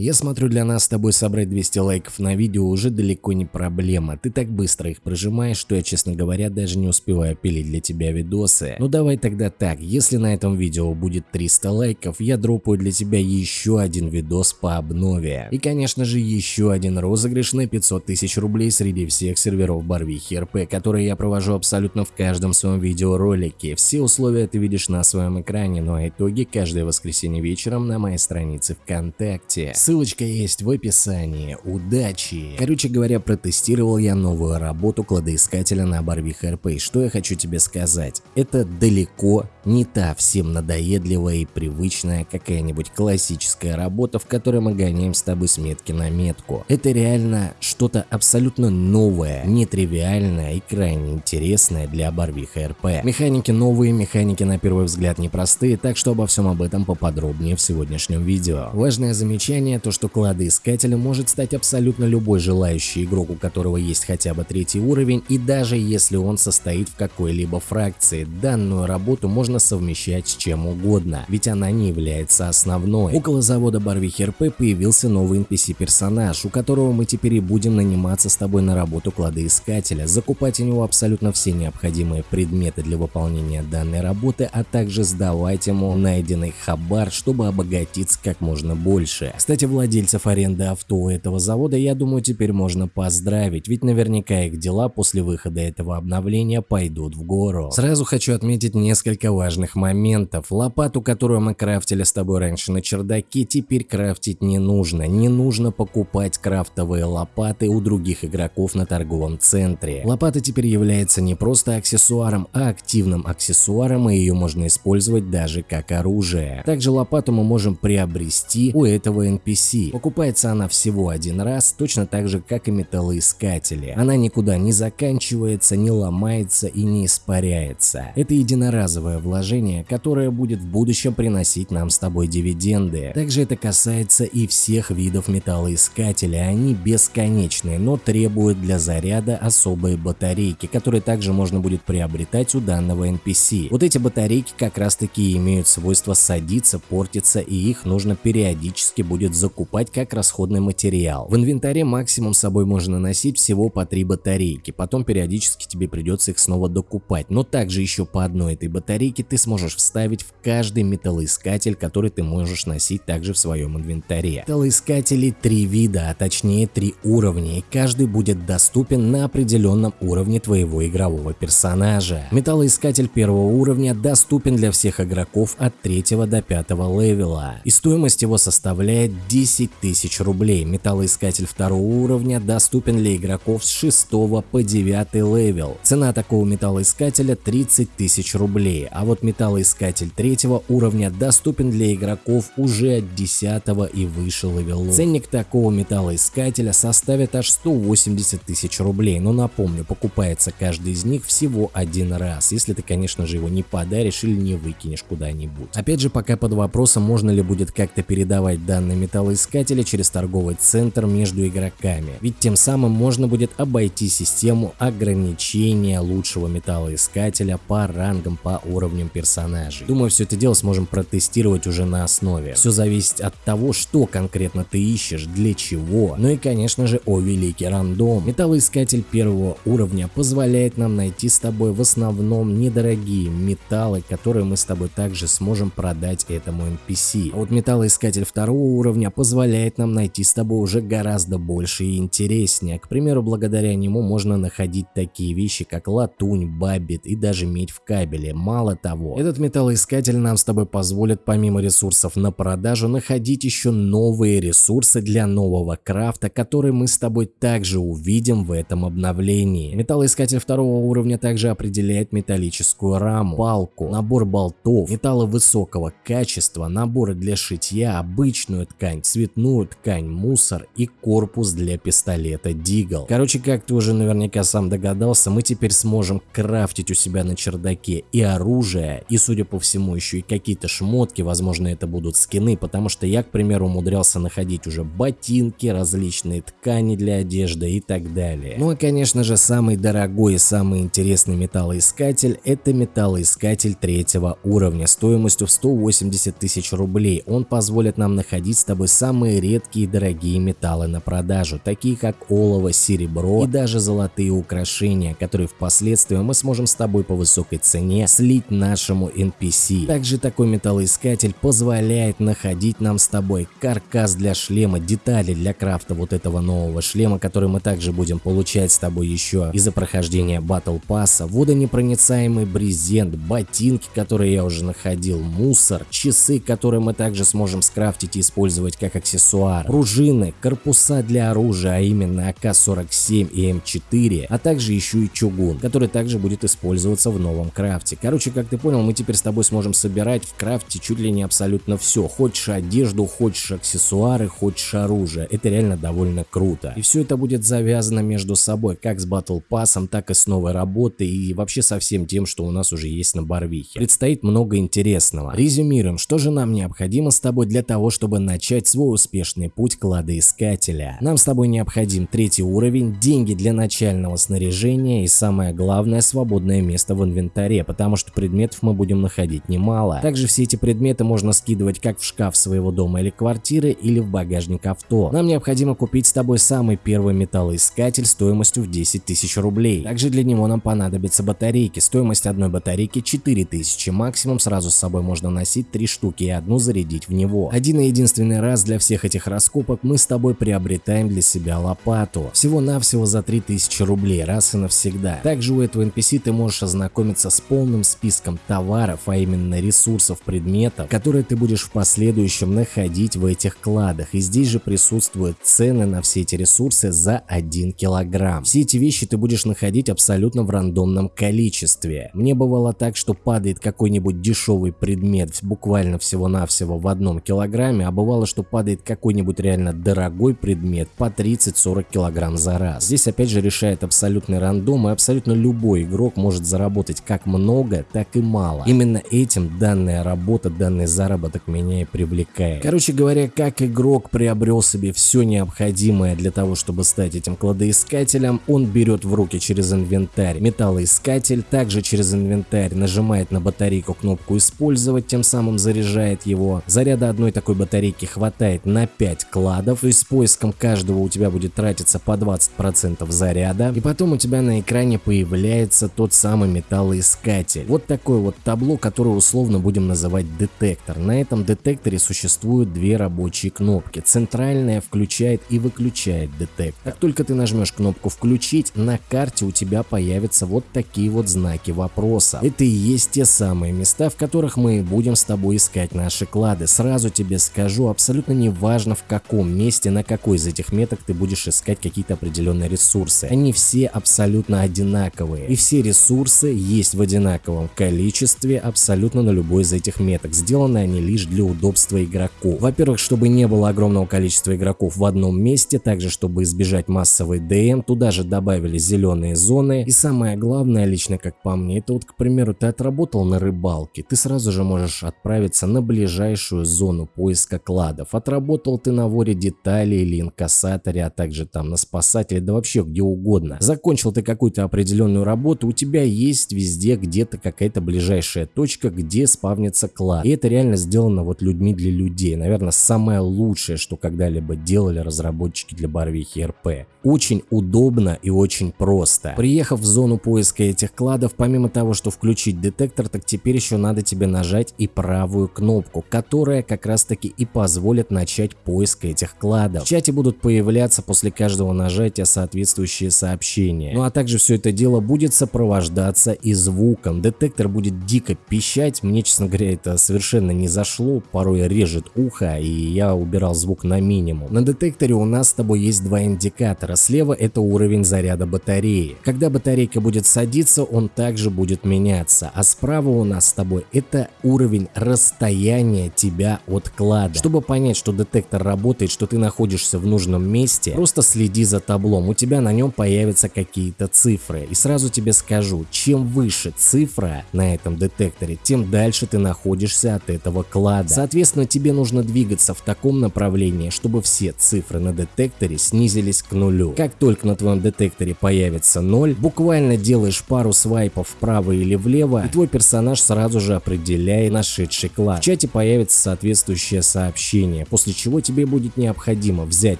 Я смотрю, для нас с тобой собрать 200 лайков на видео уже далеко не проблема. Ты так быстро их прожимаешь, что я, честно говоря, даже не успеваю пилить для тебя видосы. Ну давай тогда так, если на этом видео будет 300 лайков, я дропаю для тебя еще один видос по обнове. И, конечно же, еще один розыгрыш на 500 тысяч рублей среди всех серверов Барвихи РП, которые я провожу абсолютно в каждом своем видеоролике. Все условия ты видишь на своем экране, ну а итоги каждое воскресенье вечером на моей странице ВКонтакте. Ссылочка есть в описании. Удачи! Короче говоря, протестировал я новую работу кладоискателя на Барвих РП. Что я хочу тебе сказать? Это далеко не та всем надоедливая и привычная какая-нибудь классическая работа, в которой мы гоняем с тобой с метки на метку. Это реально что-то абсолютно новое, нетривиальное и крайне интересное для Барвиха РП. Механики новые, механики на первый взгляд непростые, так что обо всем об этом поподробнее в сегодняшнем видео. Важное замечание то, что кладоискателем может стать абсолютно любой желающий игрок, у которого есть хотя бы третий уровень, и даже если он состоит в какой-либо фракции, данную работу можно совмещать с чем угодно, ведь она не является основной. Около завода Барвихи появился новый NPC-персонаж, у которого мы теперь и будем наниматься с тобой на работу кладоискателя, закупать у него абсолютно все необходимые предметы для выполнения данной работы, а также сдавать ему найденный хабар, чтобы обогатиться как можно больше. Кстати, владельцев аренды авто у этого завода, я думаю, теперь можно поздравить, ведь наверняка их дела после выхода этого обновления пойдут в гору. Сразу хочу отметить несколько важных моментов. Лопату, которую мы крафтили с тобой раньше на чердаке, теперь крафтить не нужно. Не нужно покупать крафтовые лопаты у других игроков на торговом центре. Лопата теперь является не просто аксессуаром, а активным аксессуаром, и ее можно использовать даже как оружие. Также лопату мы можем приобрести у этого NPC. Покупается она всего один раз, точно так же, как и металлоискатели. Она никуда не заканчивается, не ломается и не испаряется. Это единоразовое вложение, которое будет в будущем приносить нам с тобой дивиденды. Также это касается и всех видов металлоискателей. Они бесконечные, но требуют для заряда особые батарейки, которые также можно будет приобретать у данного NPC. Вот эти батарейки как раз таки имеют свойство садиться, портиться и их нужно периодически будет закупать как расходный материал. В инвентаре максимум с собой можно носить всего по три батарейки, потом периодически тебе придется их снова докупать, но также еще по одной этой батарейке ты сможешь вставить в каждый металлоискатель, который ты можешь носить также в своем инвентаре. Металлоискателей три вида, а точнее три уровня, и каждый будет доступен на определенном уровне твоего игрового персонажа. Металлоискатель первого уровня доступен для всех игроков от 3 до 5 левела, и стоимость его составляет 10 тысяч рублей. Металлоискатель второго уровня доступен для игроков с 6 по 9 левел. Цена такого металлоискателя 30 тысяч рублей, а вот металлоискатель третьего уровня доступен для игроков уже от 10 и выше левелов. Ценник такого металлоискателя составит аж 180 тысяч рублей, но напомню, покупается каждый из них всего один раз, если ты, конечно же, его не подаришь или не выкинешь куда-нибудь. Опять же, пока под вопросом, можно ли будет как-то передавать данные металлоискателя через торговый центр между игроками, ведь тем самым можно будет обойти систему ограничения лучшего металлоискателя по рангам, по уровням персонажей. Думаю, все это дело сможем протестировать уже на основе. Все зависит от того, что конкретно ты ищешь, для чего. Ну и конечно же о великий рандом. Металлоискатель первого уровня позволяет нам найти с тобой в основном недорогие металлы, которые мы с тобой также сможем продать этому NPC. А вот металлоискатель второго уровня позволяет нам найти с тобой уже гораздо больше и интереснее. К примеру, благодаря нему можно находить такие вещи, как латунь, бабит и даже медь в кабеле. Мало того, этот металлоискатель нам с тобой позволит помимо ресурсов на продажу находить еще новые ресурсы для нового крафта, которые мы с тобой также увидим в этом обновлении. Металлоискатель второго уровня также определяет металлическую раму, палку, набор болтов, металлы высокого качества, наборы для шитья, обычную ткань, цветную ткань, мусор и корпус для пистолета Дигл. Короче, как ты уже наверняка сам догадался, мы теперь сможем крафтить у себя на чердаке и оружие, и, судя по всему, еще и какие-то шмотки, возможно, это будут скины, потому что я, к примеру, умудрялся находить уже ботинки, различные ткани для одежды и так далее. Ну и, конечно же, самый дорогой и самый интересный металлоискатель – это металлоискатель третьего уровня стоимостью в 180 тысяч рублей. Он позволит нам находить с тобой самые редкие и дорогие металлы на продажу, такие как олово, серебро и даже золотые украшения, которые впоследствии мы сможем с тобой по высокой цене слить нашему NPC. Также такой металлоискатель позволяет находить нам с тобой каркас для шлема, детали для крафта вот этого нового шлема, который мы также будем получать с тобой еще из-за прохождения Battle Pass, водонепроницаемый брезент, ботинки, которые я уже находил, мусор, часы, которые мы также сможем скрафтить и использовать как аксессуар, пружины, корпуса для оружия, а именно АК-47 и М4, а также еще и чугун, который также будет использоваться в новом крафте. Короче, как ты понял, мы теперь с тобой сможем собирать в крафте чуть ли не абсолютно все. Хочешь одежду, хочешь аксессуары, хочешь оружие. Это реально довольно круто. И все это будет завязано между собой, как с Battle Pass, так и с новой работой и вообще со всем тем, что у нас уже есть на Барвихе. Предстоит много интересного. Резюмируем, что же нам необходимо с тобой для того, чтобы начать свой успешный путь кладоискателя. Нам с тобой необходим третий уровень, деньги для начального снаряжения и самое главное свободное место в инвентаре, потому что предметов мы будем находить немало. Также все эти предметы можно скидывать как в шкаф своего дома или квартиры или в багажник авто. Нам необходимо купить с тобой самый первый металлоискатель стоимостью в 10 тысяч рублей. Также для него нам понадобятся батарейки. Стоимость одной батарейки 4000, максимум сразу с собой можно носить 3 штуки и одну зарядить в него. Один и единственный раз для всех этих раскопок мы с тобой приобретаем для себя лопату. Всего-навсего за 3000 рублей раз и навсегда. Также у этого NPC ты можешь ознакомиться с полным списком товаров, а именно ресурсов, предметов, которые ты будешь в последующем находить в этих кладах. И здесь же присутствуют цены на все эти ресурсы за 1 килограмм. Все эти вещи ты будешь находить абсолютно в рандомном количестве. Мне бывало так, что падает какой-нибудь дешевый предмет буквально всего-навсего в одном килограмме, а бывало, что падает какой-нибудь реально дорогой предмет по 30-40 килограмм за раз. Здесь опять же решает абсолютный рандом и абсолютно любой игрок может заработать как много, так и мало. Именно этим данная работа, данный заработок меня и привлекает. Короче говоря, как игрок приобрел себе все необходимое для того, чтобы стать этим кладоискателем, он берет в руки через инвентарь металлоискатель, также через инвентарь нажимает на батарейку кнопку использовать, тем самым заряжает его. Заряда одной такой батарейки хватает на 5 кладов, есть с поиском каждого у тебя будет тратиться по 20% заряда, и потом у тебя на экране появляется тот самый металлоискатель. Вот такое вот табло, которое условно будем называть детектор. На этом детекторе существуют две рабочие кнопки. Центральная включает и выключает детектор. Как только ты нажмешь кнопку включить, на карте у тебя появятся вот такие вот знаки вопроса. Это и есть те самые места, в которых мы будем с тобой искать наши клады. Сразу тебе скажу, абсолютно не важно в каком месте, на какой из этих меток ты будешь искать какие-то определенные ресурсы. Они все абсолютно одинаковые. И все ресурсы есть в одинаковом количестве абсолютно на любой из этих меток. Сделаны они лишь для удобства игроков. Во-первых, чтобы не было огромного количества игроков в одном месте, также чтобы избежать массовой ДМ, туда же добавили зеленые зоны. И самое главное, лично как по мне, это вот, к примеру, ты отработал на рыбалке, ты сразу же можешь отправиться на ближайшую зону поиска кладов. Отработал ты на воре деталей или инкассаторе, а также там на спасателе, да вообще где угодно. Закончил ты какую-то определенную работу, у тебя есть везде где-то какая-то ближайшая точка, где спавнится клад. И это реально сделано вот людьми для людей. Наверное, самое лучшее, что когда-либо делали разработчики для Барвихи РП. Очень удобно и очень просто. Приехав в зону поиска этих кладов, помимо того, что включить детектор, так теперь еще надо тебе нажать и правую кнопку, которая как раз таки и позволит начать поиск этих кладов. В чате будут появляться после каждого нажатия соответствующие сообщения. Ну а также все это дело будет сопровождаться и звуком. Детектор будет дико пищать, мне честно говоря это совершенно не зашло, порой режет ухо и я убирал звук на минимум. На детекторе у нас с тобой есть два индикатора. Слева это уровень заряда батареи. Когда батарейка будет садиться, он также будет меняться. А справа у нас с тобой это уровень расстояния тебя от клада. Чтобы понять, что детектор работает, что ты находишься в нужном месте, просто следи за таблом. У тебя на нем появятся какие-то цифры. И сразу тебе скажу, чем выше цифра на этом детекторе, тем дальше ты находишься от этого клада. Соответственно, тебе нужно двигаться в таком направлении, чтобы все цифры на детекторе снизились к нулю. Как только на твоем детекторе появится 0, буквально делаешь пару свайпов вправо или влево, и твой персонаж сразу же определяет нашедший клад. В чате появится соответствующее сообщение, после чего тебе будет необходимо взять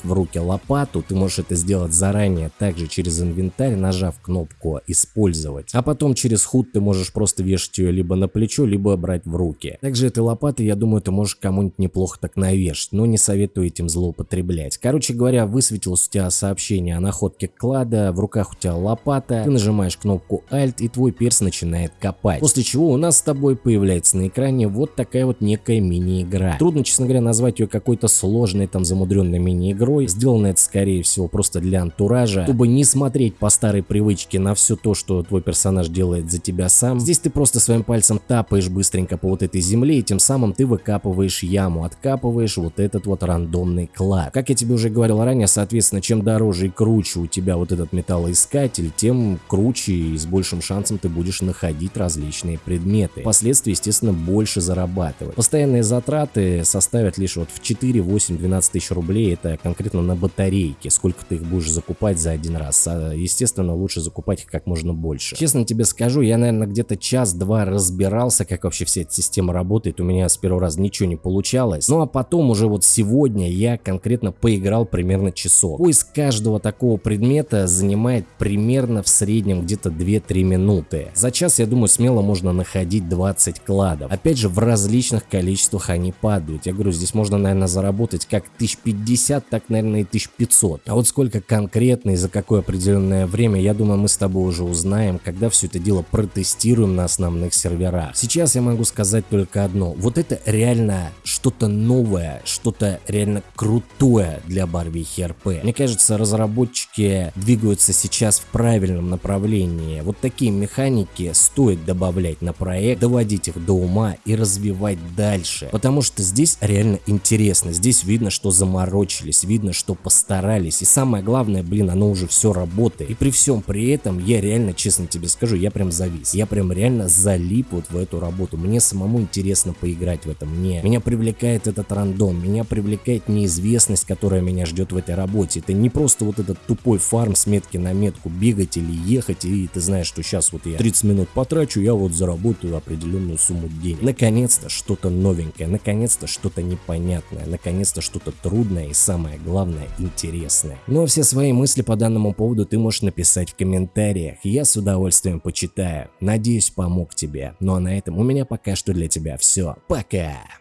в руки лопату, ты можешь это сделать заранее, также через инвентарь, нажав кнопку «Использовать», а потом через худ ты можешь просто вешать ее либо на плечо, либо брать в руки. Также этой лопатой, я думаю, ты можешь кому-нибудь неплохо так навешать, но не советую этим злоупотреблять. Короче говоря, высветилось у тебя сообщение о находке клада, в руках у тебя лопата, ты нажимаешь кнопку Alt и твой перс начинает копать. После чего у нас с тобой появляется на экране вот такая вот некая мини-игра. Трудно, честно говоря, назвать ее какой-то сложной там замудренной мини-игрой. Сделано это скорее всего просто для антуража, чтобы не смотреть по старой привычке на все то, что твой персонаж делает за тебя сам. Здесь ты просто своим пальцем тапаешь быстренько по вот этой земле и тем самым ты выкапываешь яму, откапываешь вот этот вот рандомный клад. Как я тебе уже говорил ранее, соответственно, чем дороже и круче у тебя вот этот металлоискатель, тем круче и с большим шансом ты будешь находить различные предметы. Впоследствии, естественно, больше зарабатывать. Постоянные затраты составят лишь вот в 4, 8, 12 тысяч рублей, это конкретно на батарейки, сколько ты их будешь закупать за один раз. А, естественно, лучше закупать их как можно больше. Честно тебе скажу, я, наверное, где-то час-два разбирался, как вообще вся эта система работает, у меня с первого раза ничего не получалось. Ну а потом уже вот сегодня я конкретно поиграл примерно часов. Поиск каждого такого предмета занимает примерно в среднем где-то 2-3 минуты. За час, я думаю, смело можно находить 20 кладов. Опять же, в различных количествах они падают. Я говорю, здесь можно, наверное, заработать как 1050, так, наверное, и 1500. А вот сколько конкретно и за какое определенное время, я думаю, мы с тобой уже узнаем, когда все это дело протестируем на основных серверах. Сейчас я могу сказать только одно. Вот это реально что-то новое, что-то реально крутое для Барвихи РП. Мне кажется, разработчики двигаются сейчас в правильном направлении. Вот такие механики стоит добавлять на проект, доводить их до ума и развивать дальше. Потому что здесь реально интересно. Здесь видно, что заморочились, видно, что постарались. И самое главное, блин, оно уже все работает. И при всем при этом, я реально, честно тебе скажу, я прям завис. Я прям реально залип вот в эту работу. Мне самому интересно поиграть в этом. Мне, меня привлекает этот рандом, меня привлекает неизвестность, которая меня ждет в этой работе. Это не просто вот этот тупой фарм с метки на метку бегать или ехать, и ты знаешь, что сейчас вот я 30 минут потрачу, я вот заработаю определенную сумму денег. Наконец-то что-то новенькое, наконец-то что-то непонятное, наконец-то что-то трудное и самое главное интересное. Ну а все свои мысли по данному поводу ты можешь написать в комментариях, я с удовольствием почитаю. Надеюсь помог тебе. Ну а на этом у меня пока что для тебя все. Пока!